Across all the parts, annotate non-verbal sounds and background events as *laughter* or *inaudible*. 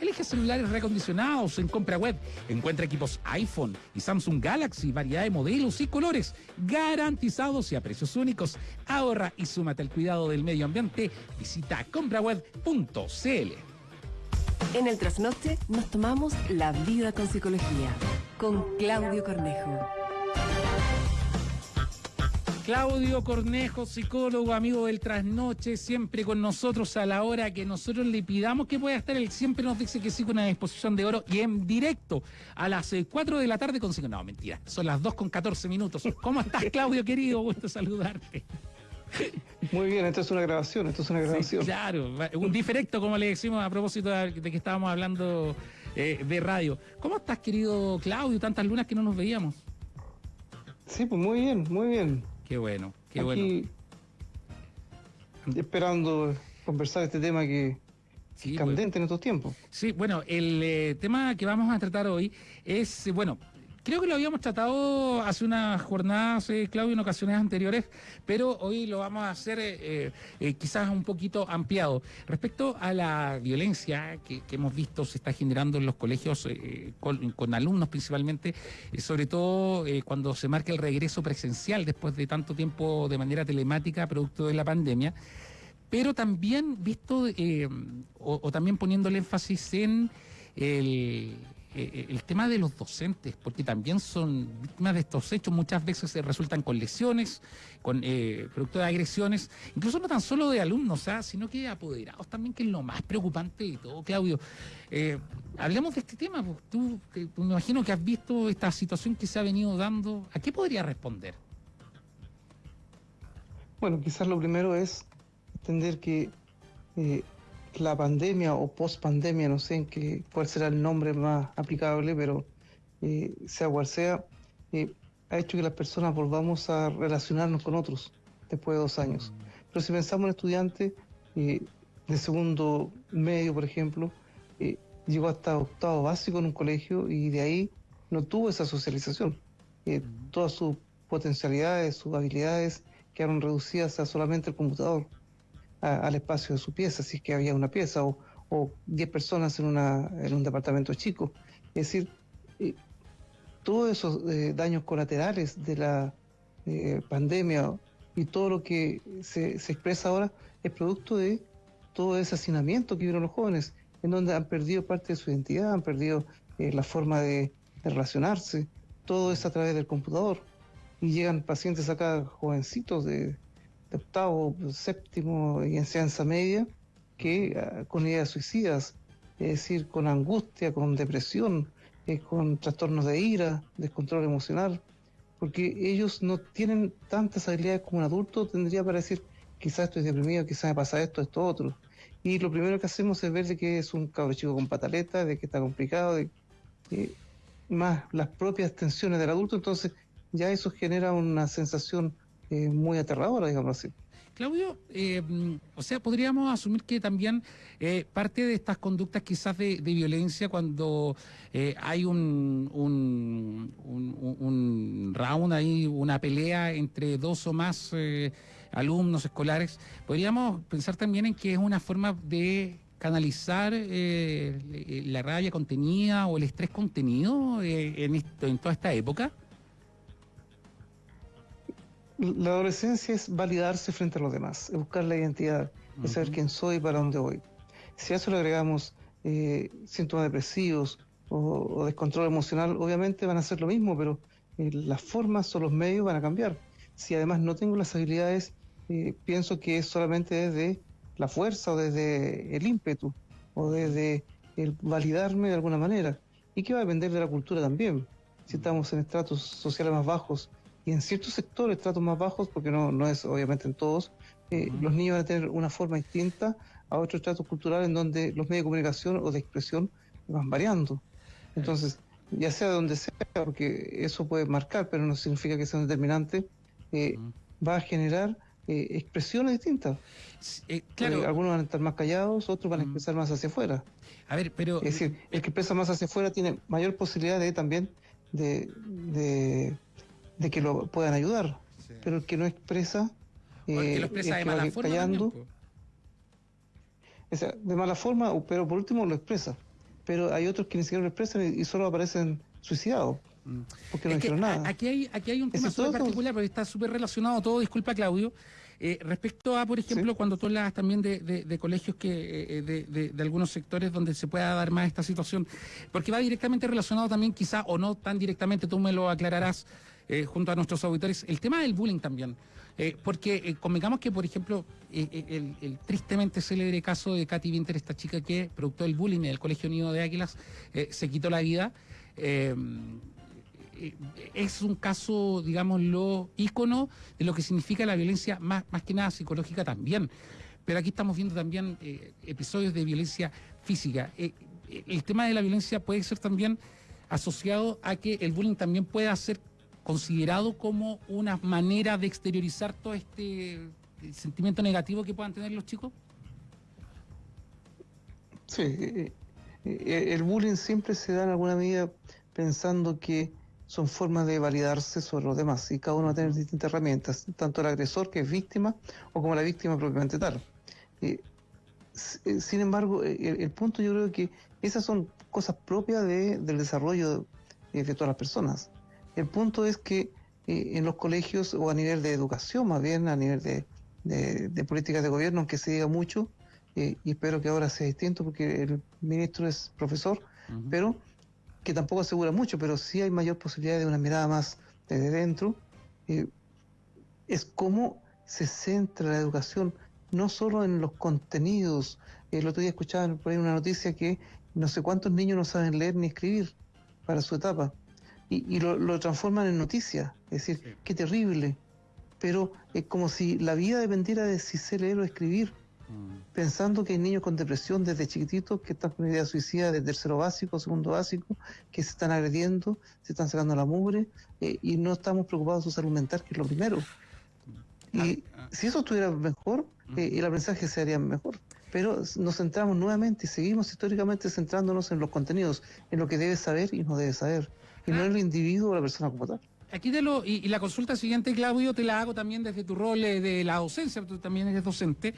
Elige celulares recondicionados en compra web. Encuentra equipos iPhone y Samsung Galaxy, variedad de modelos y colores garantizados y a precios únicos. Ahorra y súmate al cuidado del medio ambiente. Visita compraweb.cl. En el trasnoche nos tomamos la vida con psicología con Claudio Cornejo. Claudio Cornejo, psicólogo, amigo del trasnoche, siempre con nosotros a la hora que nosotros le pidamos que pueda estar. Él siempre nos dice que sí con una disposición de oro y en directo a las 4 eh, de la tarde consigo. No, mentira, son las 2 con 14 minutos. ¿Cómo estás, Claudio, querido? Gusto saludarte. Muy bien, esto es una grabación, esto es una grabación. claro, un diferecto, como le decimos a propósito de, que estábamos hablando eh, de radio. ¿Cómo estás, querido Claudio? Tantas lunas que no nos veíamos. Sí, pues muy bien, muy bien. Qué bueno, qué bueno. Esperando conversar este tema que, es candente en estos tiempos. Sí, bueno, el eh, tema que vamos a tratar hoy es, bueno, Creo que lo habíamos tratado hace unas jornadas, eh, Claudio, en ocasiones anteriores, pero hoy lo vamos a hacer eh, eh, quizás un poquito ampliado. Respecto a la violencia que, hemos visto se está generando en los colegios con, alumnos principalmente, sobre todo cuando se marca el regreso presencial después de tanto tiempo de manera telemática, producto de la pandemia pero también visto o, también poniendo el énfasis en el, eh, eh, el tema de los docentes, porque también son víctimas de estos hechos, muchas veces se resultan con lesiones, con eh, producto de agresiones, incluso no tan solo de alumnos, ¿ah? sino que apoderados también, que es lo más preocupante de todo, Claudio. hablemos de este tema, pues, tú, me imagino que has visto esta situación que se ha venido dando, ¿a qué podría responder? Bueno, quizás lo primero es entender que la pandemia o post-pandemia, no sé en qué, cuál será el nombre más aplicable, pero eh, sea cual sea, eh, ha hecho que las personas volvamos a relacionarnos con otros después de dos años. Pero si pensamos en estudiantes eh, de segundo medio, por ejemplo, llegó hasta octavo básico en un colegio y de ahí no tuvo esa socialización. Todas sus potencialidades, sus habilidades quedaron reducidas a solamente el computador al espacio de su pieza, si es que había una pieza, o, o 10 personas en, una, un departamento chico. Es decir, eh, todos esos eh, daños colaterales de la eh, pandemia y todo lo que se, expresa ahora es producto de todo ese hacinamiento que vieron los jóvenes, en donde han perdido parte de su identidad, han perdido la forma de, de relacionarse, todo es a través del computador. Y llegan pacientes acá jovencitos de de octavo, séptimo y enseñanza media, que ah, con ideas suicidas, es decir, con angustia, con depresión, eh, con trastornos de ira, descontrol emocional, porque ellos no tienen tantas habilidades como un adulto tendría para decir, quizás estoy deprimido, quizás me pasa esto, esto, otro. Y lo primero que hacemos es ver de que es un cabro chico con pataleta, de que está complicado, de más las propias tensiones del adulto, entonces ya eso genera una sensación eh, muy aterradora, digamos así. Claudio, eh, o sea, podríamos asumir que también eh, parte de estas conductas quizás de, violencia cuando hay un, un, un, round ahí, una pelea entre dos o más alumnos escolares, podríamos pensar también en que es una forma de canalizar la rabia contenida o el estrés contenido en, esto, en toda esta época la adolescencia es validarse frente a los demás, es buscar la identidad, es saber quién soy y para dónde voy. Si a eso le agregamos eh, síntomas depresivos o, descontrol emocional, obviamente van a ser lo mismo, pero eh, las formas o los medios van a cambiar. Si además no tengo las habilidades, eh, pienso que es solamente desde la fuerza o desde el ímpetu o desde el validarme de alguna manera. Y que va a depender de la cultura también. Si estamos en estratos sociales más bajos, y en ciertos sectores, tratos más bajos, porque no, no es obviamente en todos, eh, los niños van a tener una forma distinta a otros tratos culturales en donde los medios de comunicación o de expresión van variando. Entonces, ya sea de donde sea, porque eso puede marcar, pero no significa que sea un determinante, eh, va a generar eh, expresiones distintas. claro. algunos van a estar más callados, otros van a expresar más hacia afuera. A ver, pero... Es decir, el que expresa más hacia afuera tiene mayor posibilidad de también de de que lo puedan ayudar, pero el que no expresa, eh, lo expresa de mala forma de mala forma, pero por último lo expresa. pero hay otros que ni siquiera lo expresan y, solo aparecen suicidados. Mm. Porque no dijeron nada. Aquí hay, aquí hay un tema súper particular, porque está súper relacionado todo, disculpa Claudio, eh, respecto a, por ejemplo, cuando tú hablas también de, colegios que eh, de, algunos sectores donde se pueda dar más esta situación, porque va directamente relacionado también, quizá o no tan directamente, tú me lo aclararás eh, junto a nuestros auditores, el tema del bullying también. porque convengamos que, por ejemplo, el, tristemente célebre caso de Katy Winter, esta chica que, producto del bullying en el Colegio Unido de Águilas, se quitó la vida. Eh, es un caso, digámoslo, ícono de lo que significa la violencia, más, más que nada psicológica también. Pero aquí estamos viendo también eh, episodios de violencia física. Eh, el tema de la violencia puede ser también asociado a que el bullying también pueda ser considerado como una manera de exteriorizar todo este sentimiento negativo que puedan tener los chicos. Sí, el bullying siempre se da en alguna medida pensando que son formas de validarse sobre los demás y cada uno va a tener distintas herramientas, tanto el agresor que es víctima o como la víctima propiamente tal. Eh, eh, sin embargo, eh, el, punto yo creo que esas son cosas propias del desarrollo de, todas las personas. El punto es que en los colegios o a nivel de educación, más bien a nivel de, políticas de gobierno, aunque se diga mucho, y espero que ahora sea distinto porque el ministro es profesor, pero que tampoco asegura mucho, pero sí hay mayor posibilidad de una mirada más desde dentro, eh, es cómo se centra la educación, no solo en los contenidos. El otro día escuchaba por ahí una noticia que no sé cuántos niños no saben leer ni escribir para su etapa, y, lo, transforman en noticia, es decir, qué terrible, pero es como si la vida dependiera de si sé leer o escribir. Pensando que hay niños con depresión desde chiquititos que están con idea suicida de tercero básico, segundo básico, que se están agrediendo, se están sacando la mugre eh, y no estamos preocupados de su salud mental, que es lo primero. Y ah, ah. si eso estuviera mejor, eh, el aprendizaje se haría mejor. Pero nos centramos nuevamente y seguimos históricamente centrándonos en los contenidos, en lo que debe saber y no debe saber, y no en el individuo o la persona como tal. Aquí de lo, y, la consulta siguiente, Claudio, te la hago también desde tu rol eh, de la docencia, tú también eres docente.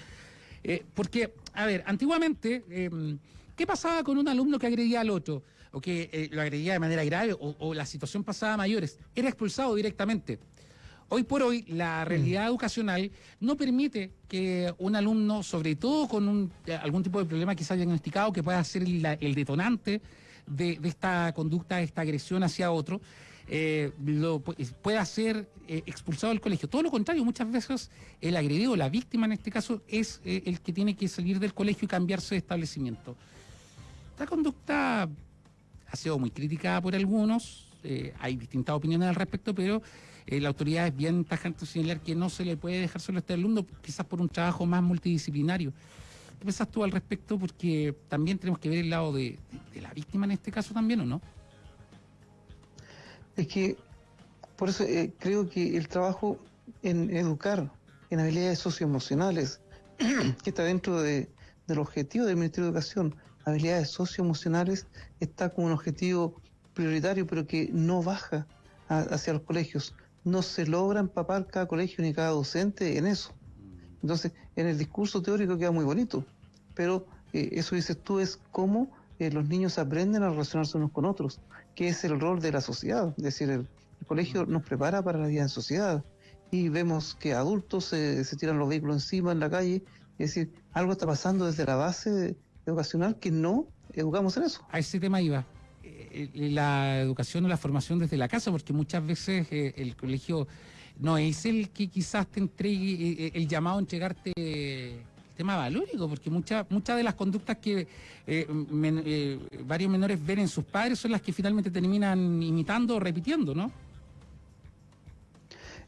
Eh, porque, a ver, antiguamente, em, ¿qué pasaba con un alumno que agredía al otro? O que eh, lo agredía de manera grave o, la situación pasaba a mayores. Era expulsado directamente. Hoy por hoy, la realidad educacional no permite que un alumno, sobre todo con eh, algún tipo de problema quizás diagnosticado, que pueda ser el detonante de, esta conducta, de esta agresión hacia otro, eh, lo, pueda ser eh, expulsado del colegio. Todo lo contrario, muchas veces el agredido, la víctima en este caso, es eh, el que tiene que salir del colegio y cambiarse de establecimiento. Esta conducta ha sido muy criticada por algunos, hay distintas opiniones al respecto, pero la autoridad es bien tajante señalar que no se le puede dejar solo a este alumno, quizás por un trabajo más multidisciplinario. ¿Qué piensas tú al respecto? Porque también tenemos que ver el lado de la víctima en este caso también, ¿o no? Es que, por eso eh, creo que el trabajo en educar en habilidades socioemocionales, *clears throat* que está dentro de, del objetivo del Ministerio de Educación, habilidades socioemocionales, está como un objetivo prioritario, pero que no baja hacia los colegios. No se logra empapar cada colegio ni cada docente en eso. Entonces, en el discurso teórico queda muy bonito, pero eh, eso dices tú es cómo eh, los niños aprenden a relacionarse unos con otros que es el rol de la sociedad. Es decir, el, colegio nos prepara para la vida en sociedad y vemos que adultos se, tiran los vehículos encima en la calle. Es decir, algo está pasando desde la base educacional que no educamos en eso. A ese tema iba. Eh, eh, la educación o la formación desde la casa, porque muchas veces eh, el colegio no es el que quizás te entregue el llamado a entregarte tema valórico, porque muchas muchas de las conductas que eh, eh, varios menores ven en sus padres son las que finalmente terminan imitando o repitiendo, ¿no?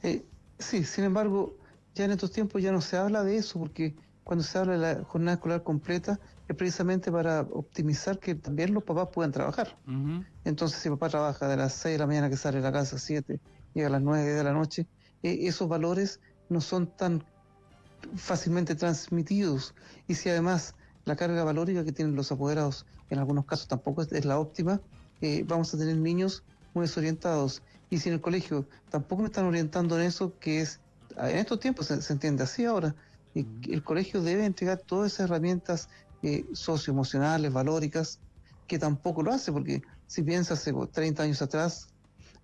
Eh, sí, sin embargo, ya en estos tiempos ya no se habla de eso, porque cuando se habla de la jornada escolar completa es precisamente para optimizar que también los papás puedan trabajar. Entonces, si papá trabaja de las 6 de la mañana que sale de la casa a 7, llega a las 9 de la noche, esos valores no son tan fácilmente transmitidos y si además la carga valórica que tienen los apoderados en algunos casos tampoco es, la óptima, eh, vamos a tener niños muy desorientados. Y si en el colegio tampoco me están orientando en eso, que es, en estos tiempos se, entiende así ahora, y el colegio debe entregar todas esas herramientas eh, socioemocionales, valóricas, que tampoco lo hace, porque si piensas hace 30 años atrás,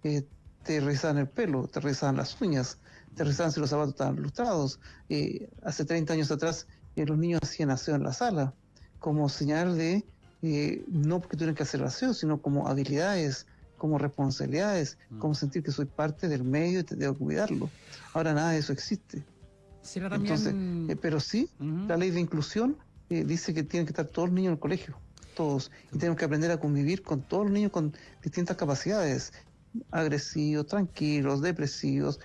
eh, te revisaban el pelo, te revisaban las uñas, te revisaban si los zapatos estaban lustrados. Eh, hace 30 años atrás eh, los niños hacían aseo en la sala, como señal de, no porque tuvieran que hacer aseo, sino como habilidades, como responsabilidades, mm. como sentir que soy parte del medio y te debo cuidarlo. Ahora nada de eso existe. Entonces, pero sí, la ley de inclusión dice que tienen que estar todos los niños en el colegio todos y tenemos que aprender a convivir con todos los niños con distintas capacidades, agresivos, tranquilos, depresivos,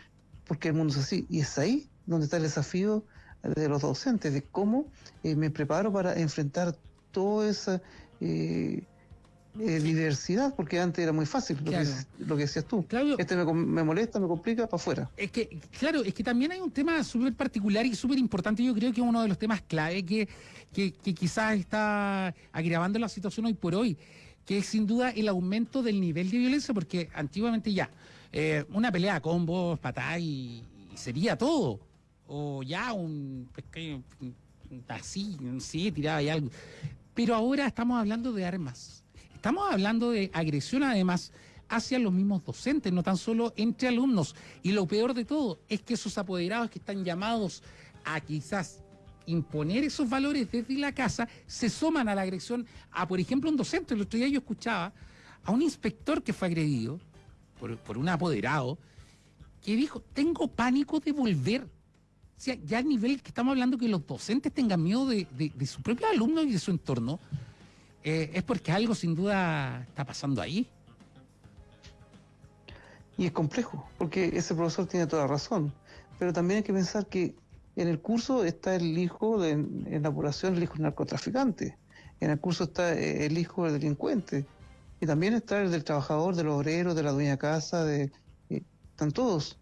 porque el mundo es así. Y es ahí donde está el desafío de los docentes, de cómo eh, me preparo para enfrentar toda esa eh, eh, diversidad, porque antes era muy fácil lo, que, decías tú. este me, molesta, me complica, para afuera. Es que, claro, es que también hay un tema súper particular y súper importante, yo creo que es uno de los temas clave que, que, quizás está agravando la situación hoy por hoy, que es sin duda el aumento del nivel de violencia, porque antiguamente ya, eh, una pelea con vos, patá y, sería todo. O ya un así, sé, tiraba y algo. Pero ahora estamos hablando de armas Estamos hablando de agresión además hacia los mismos docentes, no tan solo entre alumnos. Y lo peor de todo es que esos apoderados que están llamados a quizás imponer esos valores desde la casa se suman a la agresión a, por ejemplo, un docente. El otro día yo escuchaba a un inspector que fue agredido por, un apoderado que dijo, tengo pánico de volver. O sea, ya a nivel que estamos hablando que los docentes tengan miedo de, de, de su propio alumno y de su entorno, eh, es porque algo sin duda está pasando ahí. Y es complejo, porque ese profesor tiene toda razón. Pero también hay que pensar que en el curso está el hijo de, en la población, el hijo del narcotraficante. En el curso está eh, el hijo del delincuente. Y también está el del trabajador, del obrero, de la dueña de casa, de, eh, están todos.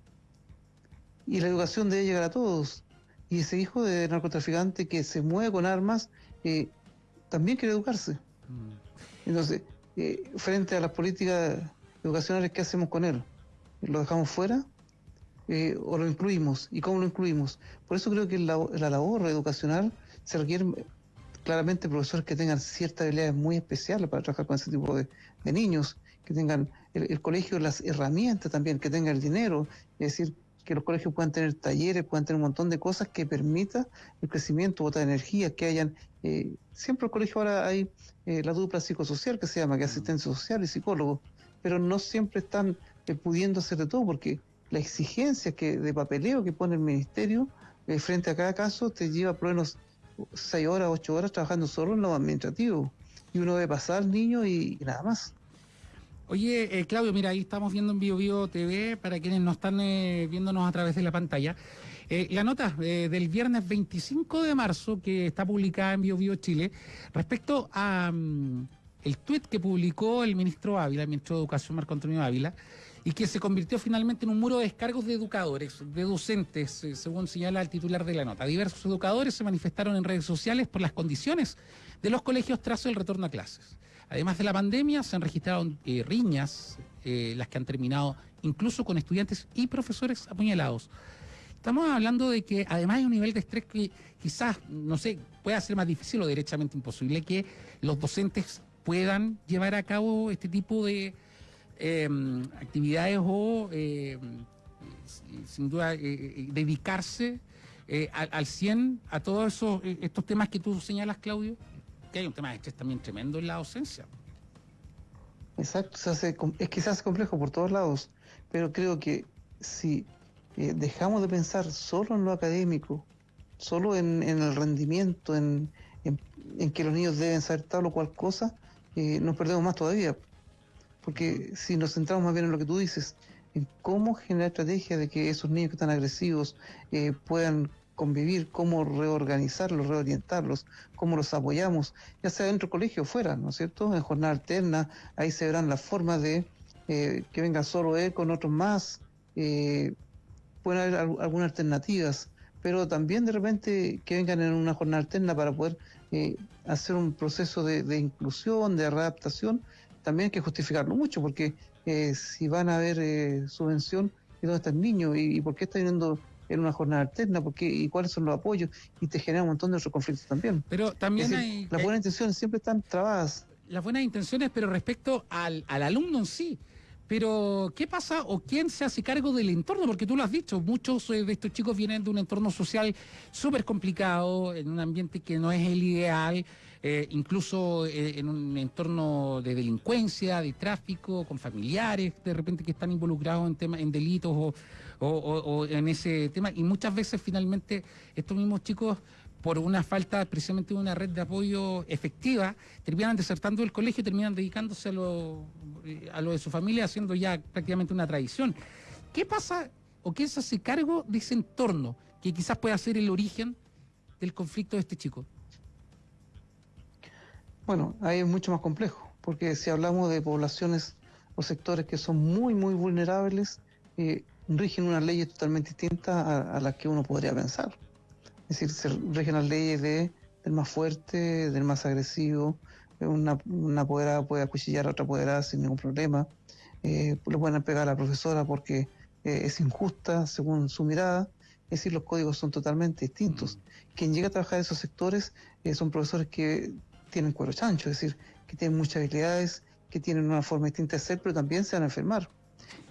Y la educación debe llegar a todos. Y ese hijo de narcotraficante que se mueve con armas, también quiere educarse. Mm. Entonces, eh, frente a las políticas educacionales, ¿qué hacemos con él? ¿Lo dejamos fuera? Eh, ¿O lo incluimos? ¿Y cómo lo incluimos? Por eso creo que la, labor educacional se requiere claramente profesores que tengan ciertas habilidades muy especiales para trabajar con ese tipo de, niños, que tengan el, el, colegio las herramientas también, que tengan el dinero, es decir, que los colegios puedan tener talleres, puedan tener un montón de cosas que permita el crecimiento, de energía, que hayan, eh, siempre en el colegio ahora hay eh, la dupla psicosocial que se llama, que es asistencia social y psicólogo, pero no siempre están eh, pudiendo hacer de todo porque la exigencia que de papeleo que pone el ministerio frente a cada caso te lleva por lo menos seis horas, ocho horas trabajando solo en lo administrativo y uno debe pasar al niño y nada más. Oye, eh, Claudio, mira, ahí estamos viendo en Bio, TV, para quienes no están eh, viéndonos a través de la pantalla, eh, la nota del viernes 25 de marzo que está publicada en Bio, Chile respecto a mm, el tuit que publicó el ministro Ávila, el ministro de Educación Marco Antonio Ávila, y que se convirtió finalmente en un muro de descargos de educadores, de docentes, según señala el titular de la nota. Diversos educadores se manifestaron en redes sociales por las condiciones de los colegios tras el retorno a clases. Además de la pandemia, se han registrado eh, riñas, eh, las que han terminado incluso con estudiantes y profesores apuñalados. Estamos hablando de que además hay un nivel de estrés que quizás, no sé, pueda ser más difícil o derechamente imposible que los docentes puedan llevar a cabo este tipo de em, actividades o, em, sin duda, eh, dedicarse al, al 100 a todos esos, estos temas que tú señalas, Claudio que hay un tema de estrés también tremendo en la docencia. Exacto, se hace, es que se hace complejo por todos lados, pero creo que si eh, dejamos de pensar solo en lo académico, solo en, el rendimiento, en, que los niños deben saber tal o cual cosa, eh, nos perdemos más todavía. Porque si nos centramos más bien en lo que tú dices, en cómo generar estrategias de que esos niños que están agresivos eh, puedan convivir, cómo reorganizarlos, reorientarlos, cómo los apoyamos, ya sea dentro del colegio o fuera, ¿no es cierto? En jornada alterna, ahí se verán las formas de eh, que venga solo él con otros más, eh, pueden haber algunas alternativas, pero también de repente que vengan en una jornada alterna para poder eh, hacer un proceso de, inclusión, de readaptación, también hay que justificarlo mucho, porque si van a haber subvención, ¿y dónde está el niño? ¿Y, y por qué está viniendo en una jornada alterna, porque y cuáles son los apoyos, y te genera un montón de otros conflictos también. Pero también hay... Las buenas intenciones siempre están trabadas. las buenas intenciones, pero respecto al, al alumno en sí. Pero, ¿qué pasa o quién se hace cargo del entorno? Porque tú lo has dicho, muchos eh, de estos chicos vienen de un entorno social súper complicado, en un ambiente que no es el ideal, eh, incluso eh, en un entorno de delincuencia, de tráfico, con familiares de repente que están involucrados en, temas en delitos o, o- en ese tema. Y muchas veces finalmente estos mismos chicos por una falta precisamente de una red de apoyo efectiva, terminan desertando del colegio y terminan dedicándose a lo, eh, a lo de su familia, haciendo ya prácticamente una tradición. ¿Qué pasa o quién se hace cargo de ese entorno que quizás pueda ser el origen del conflicto de este chico? Bueno, ahí es mucho más complejo, porque si hablamos de poblaciones o sectores que son muy, muy vulnerables, eh, rigen unas leyes totalmente distintas a, a las que uno podría pensar. Es decir, se rigen las leyes de, del más fuerte, del más agresivo, eh, una, una apoderada puede acuchillar a otra apoderada sin ningún problema, eh, le pueden pegar a la profesora porque eh, es injusta según su mirada, es decir, los códigos son totalmente distintos. Quien llega a trabajar en esos sectores eh, son profesores que tienen cuero chancho, es decir, que tienen muchas habilidades, que tienen una forma distinta de ser, pero también se van a enfermar.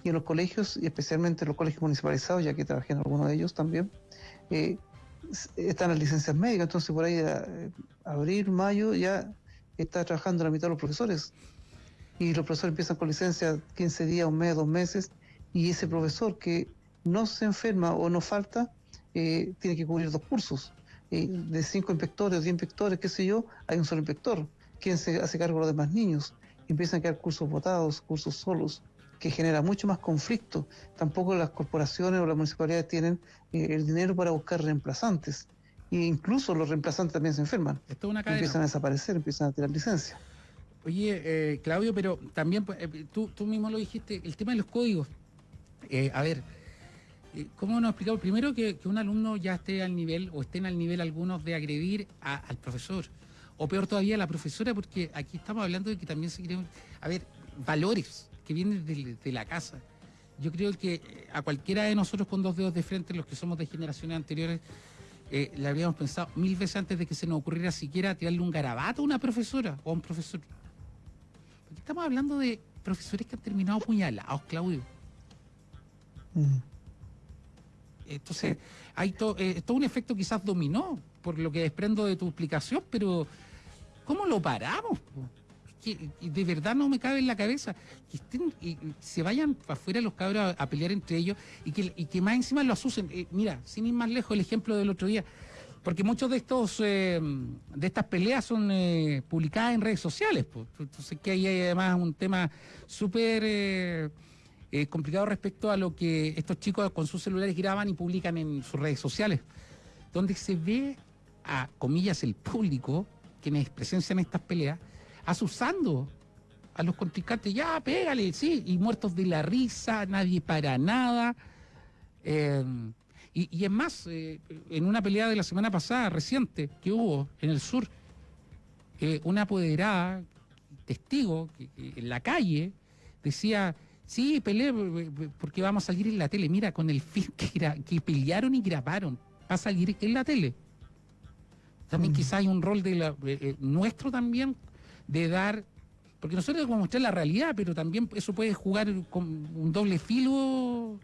Y en los colegios, y especialmente en los colegios municipalizados, ya que trabajé en algunos de ellos también, eh, están las licencias médicas, entonces por ahí eh, abril, mayo ya está trabajando la mitad de los profesores. Y los profesores empiezan con licencia 15 días, un mes, dos meses, y ese profesor que no se enferma o no falta, eh, tiene que cubrir dos cursos. Eh, de cinco inspectores diez inspectores, qué sé yo, hay un solo inspector. ¿Quién se hace cargo de los demás niños? Empiezan a quedar cursos votados, cursos solos, que genera mucho más conflicto. Tampoco las corporaciones o las municipalidades tienen eh, el dinero para buscar reemplazantes. E incluso los reemplazantes también se enferman. Esto es una Empiezan a desaparecer, empiezan a tirar licencia. Oye, eh, Claudio, pero también pues, eh, tú, tú mismo lo dijiste, el tema de los códigos. Eh, a ver, eh, ¿cómo nos explicamos? Primero que, que un alumno ya esté al nivel, o estén al nivel algunos de agredir a- al profesor, o peor todavía a la profesora, porque aquí estamos hablando de que también se quieren, a ver, valores que vienen de, de la casa. Yo creo que eh, a cualquiera de nosotros con dos dedos de frente, los que somos de generaciones anteriores, eh, le habríamos pensado mil veces antes de que se nos ocurriera siquiera tirarle un garabato a una profesora o a un profesor. Porque estamos hablando de profesores que han terminado puñalados, Claudio. Mm. Entonces, hay to- eh, todo un efecto quizás dominó, por lo que desprendo de tu explicación, pero ¿cómo lo paramos? po? Que, de verdad no me cabe en la cabeza que estén y, se vayan afuera los cabros a, pelear entre ellos y que, más encima lo asusen. Eh, mira, sin ir más lejos, el ejemplo del otro día, porque muchos de estos eh, de estas peleas son eh, publicadas en redes sociales. po. Entonces que ahí hay además un tema súper complicado respecto a lo que estos chicos con sus celulares graban y publican en sus redes sociales, donde se ve a comillas el público quienes presencian estas peleas asusando a los contrincantes, ya pégale, sí, y muertos de la risa, nadie para nada. Eh, y, y es más, eh, en una pelea de la semana pasada, reciente, que hubo en el sur, eh, una apoderada, testigo, que- que en la calle, decía, sí, peleé eh, porque vamos a salir en la tele. Mira, con el fin que, que pelearon y grabaron, va a salir en la tele. También Mm. quizás hay un rol de la, nuestro también de dar, porque nosotros tenemos que mostrar la realidad, pero también eso puede jugar con un doble filo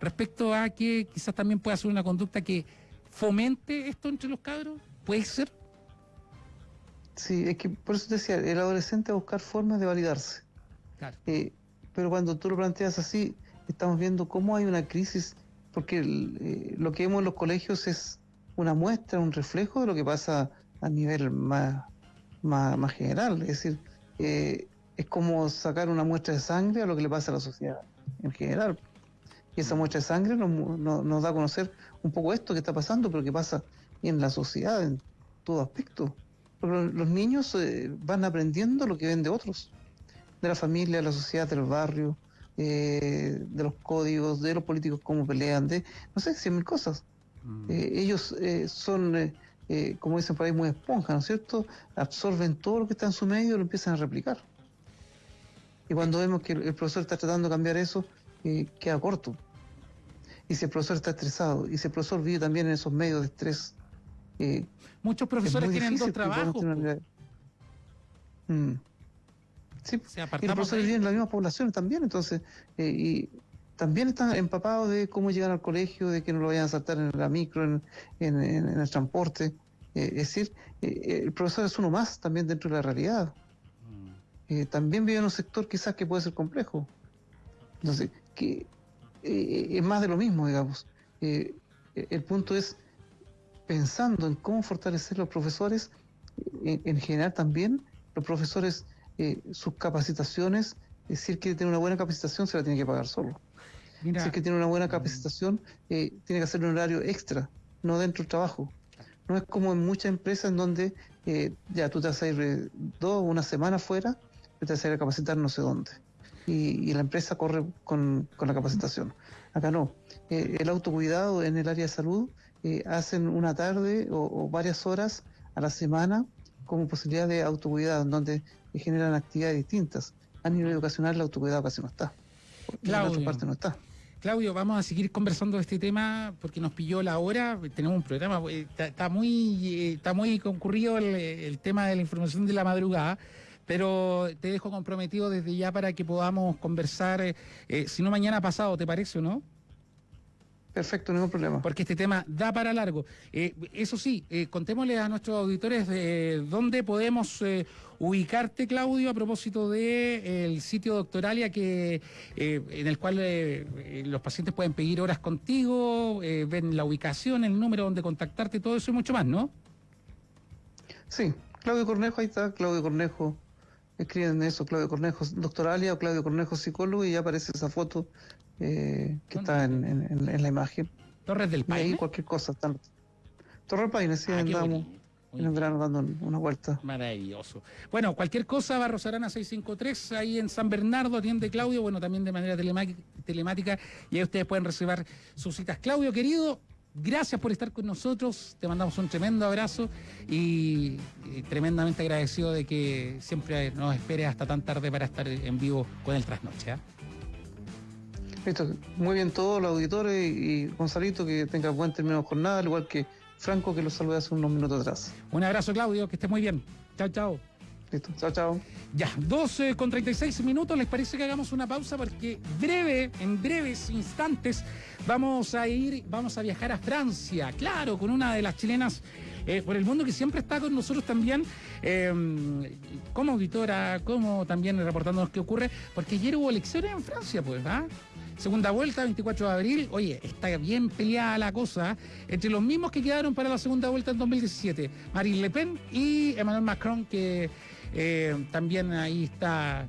respecto a que quizás también pueda ser una conducta que fomente esto entre los cabros. ¿Puede ser? Sí, es que por eso te decía, el adolescente va a buscar formas de validarse. Claro. Eh, pero cuando tú lo planteas así, estamos viendo cómo hay una crisis, porque el, eh, lo que vemos en los colegios es una muestra, un reflejo de lo que pasa a nivel más, más, más general. Es decir, eh, es como sacar una muestra de sangre a lo que le pasa a la sociedad en general. Y esa muestra de sangre nos, nos- nos da a conocer un poco esto que está pasando, pero que pasa en la sociedad, en todo aspecto. Los- niños eh, van aprendiendo lo que ven de otros de la familia, de la sociedad, del barrio, eh, de los códigos, de los políticos, cómo pelean, de, no sé, cien mil cosas. Mm. Eh, ellos eh, son, eh, como dicen por ahí, muy esponjas, ¿no es cierto? Absorben todo lo que está en su medio y lo empiezan a replicar. Y cuando vemos que el, profesor está tratando de cambiar eso, eh, queda corto. Y si el profesor está estresado, y si el profesor vive también en esos medios de estrés, eh, Muchos es profesores tienen dos trabajos. Mm. Sí, y los profesores viven en las mismas poblaciones también, entonces, eh, y también están empapados de cómo llegan al colegio, de que no lo vayan a saltar en la micro, en, en- en- en el transporte. Eh, es decir, eh, el profesor es uno más también dentro de la realidad. Mm. Eh, también vive en un sector quizás que puede ser complejo. Entonces, que eh, es más de lo mismo, digamos. Eh, el punto es pensando en cómo fortalecer los profesores, eh, en, en general también, los profesores, eh, sus capacitaciones, eh, si él quiere tener una buena capacitación, se la tiene que pagar solo. Mira, Si es que tiene una buena capacitación, eh, tiene que hacer un horario extra, no dentro del trabajo. No es como en muchas empresas en donde eh, ya tú te vas a ir eh, dos, una semana fuera, te vas a ir a capacitar no sé dónde. Y, y la empresa corre con, con la capacitación. Acá no. Eh, el autocuidado en el área de salud hacen una tarde o, o varias horas a la semana como posibilidad de autocuidado, en donde generan actividades distintas. A nivel educacional el autocuidado casi no está. Y en Claudio. otra parte no está. Claudio, vamos a seguir conversando de este tema porque nos pilló la hora. Tenemos un programa, eh, está, está muy, eh, está muy concurrido el, el tema de la información de la madrugada. Pero te dejo comprometido desde ya para que podamos conversar, eh, si no mañana pasado, ¿te parece o no? Perfecto, ningún problema. porque este tema da para largo. Eh, eso sí, eh, contémosle a nuestros auditores de dónde podemos ubicarte, Claudio, a propósito del sitio Doctoralia que, eh, en el cual eh, eh, los pacientes pueden pedir horas contigo, eh, ven la ubicación, el número donde contactarte, todo eso y mucho más, ¿no? Sí, Claudio Cornejo, ahí está, Claudio Cornejo. Escriben eso, Claudio Cornejo, doctoralia o Claudio Cornejo, psicólogo, y ya aparece esa foto eh, que está en, en- en- en la imagen. Torres del Y ahí Paine. cualquier cosa. Están... Torre del Paine, sí, Ah, andamos. En el verano dando una vuelta. Maravilloso. Bueno, cualquier cosa, Barros Arana 653, ahí en San Bernardo, atiende Claudio, bueno, también de manera telemática, y ahí ustedes pueden reservar sus citas. Claudio, querido, gracias por estar con nosotros, te mandamos un tremendo abrazo y, y tremendamente agradecido de que siempre nos esperes hasta tan tarde para estar en vivo con el Trasnoche. ¿ah? Listo, muy bien todos los auditores y, y Gonzalito, que tenga buen término de jornada, al igual que Franco, que lo saludé hace unos minutos atrás. Un abrazo, Claudio, que estés muy bien. Chao, chao. Listo, chao, chao. Ya, 12 con 36 minutos, ¿les parece que hagamos una pausa? Porque breve, en breves instantes, vamos a ir, vamos a viajar a Francia, claro, con una de las chilenas eh, por el mundo que siempre está con nosotros también, eh, como auditora, como también reportándonos qué ocurre, porque ayer hubo elecciones en Francia, pues, ¿ah? Segunda vuelta, 24 de abril. Oye, está bien peleada la cosa entre los mismos que quedaron para la segunda vuelta en 2017. Marine Le Pen y Emmanuel Macron, que eh, también ahí está,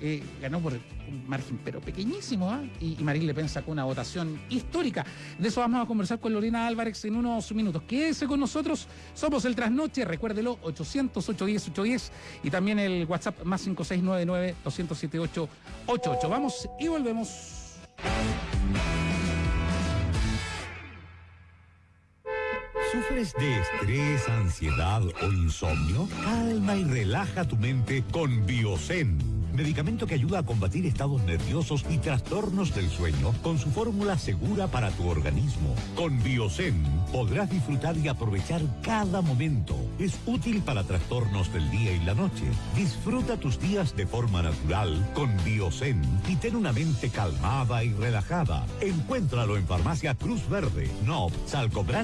eh, ganó por un margen pero pequeñísimo, ¿ah? y, y Marine Le Pen sacó una votación histórica. De eso vamos a conversar con Lorena Álvarez en unos minutos. Quédese con nosotros, somos el Trasnoche, recuérdelo, 800-810-810 y también el WhatsApp más 5699-207-888. Vamos y volvemos. Thank you. ¿Sufres de estrés, ansiedad o insomnio? Calma y relaja tu mente con Biosen. Medicamento que ayuda a combatir estados nerviosos y trastornos del sueño con su fórmula segura para tu organismo. Con Biosen podrás disfrutar y aprovechar cada momento. Es útil para trastornos del día y la noche. Disfruta tus días de forma natural con Biosen y ten una mente calmada y relajada. Encuéntralo en Farmacia Cruz Verde, No, Salcobran